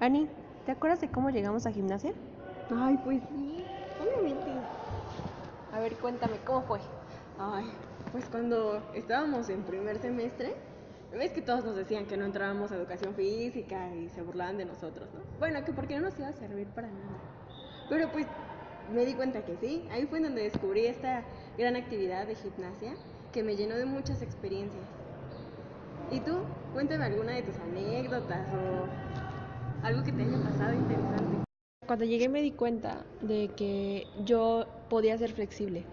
Ani, ¿te acuerdas de cómo llegamos a gimnasia? Ay, pues sí, obviamente. A ver, cuéntame, ¿cómo fue? Ay, pues cuando estábamos en primer semestre, ves que todos nos decían que no entrábamos a educación física y se burlaban de nosotros, ¿no? Bueno, que porque no nos iba a servir para nada. Pero pues me di cuenta que sí, ahí fue donde descubrí esta gran actividad de gimnasia que me llenó de muchas experiencias. ¿Y tú? Cuéntame alguna de tus anécdotas o algo que te haya pasado interesante. Cuando llegué me di cuenta de que yo podía ser flexible,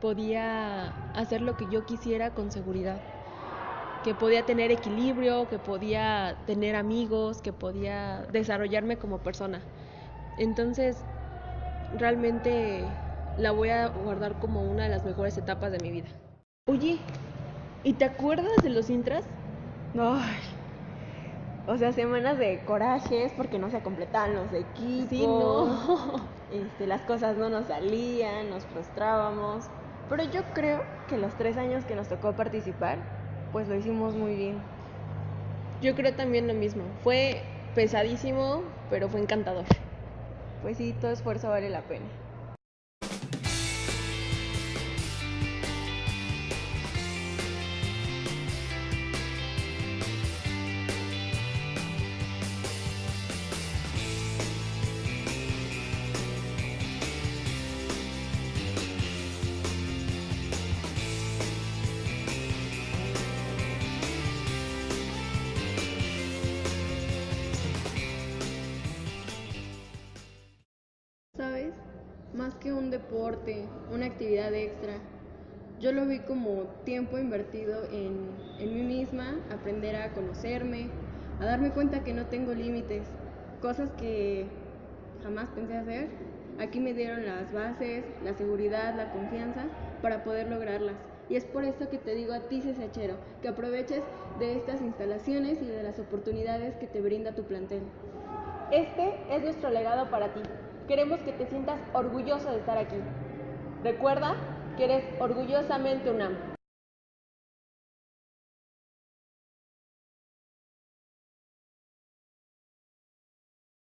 podía hacer lo que yo quisiera con seguridad, que podía tener equilibrio, que podía tener amigos, que podía desarrollarme como persona. Entonces, realmente la voy a guardar como una de las mejores etapas de mi vida. Oye, ¿y te acuerdas de los intras? Ay, o sea, semanas de corajes porque no se completaban los equipos. Sí, no. Este, las cosas no nos salían, nos frustrábamos. Pero yo creo que los tres años que nos tocó participar, pues lo hicimos muy bien. Yo creo también lo mismo. Fue pesadísimo, pero fue encantador. Pues sí, todo esfuerzo vale la pena. Más que un deporte, una actividad extra, yo lo vi como tiempo invertido en, en mí misma, aprender a conocerme, a darme cuenta que no tengo límites, cosas que jamás pensé hacer. Aquí me dieron las bases, la seguridad, la confianza para poder lograrlas. Y es por eso que te digo a ti, CCHero, que aproveches de estas instalaciones y de las oportunidades que te brinda tu plantel. Este es nuestro legado para ti. Queremos que te sientas orgulloso de estar aquí. Recuerda que eres orgullosamente UNAM.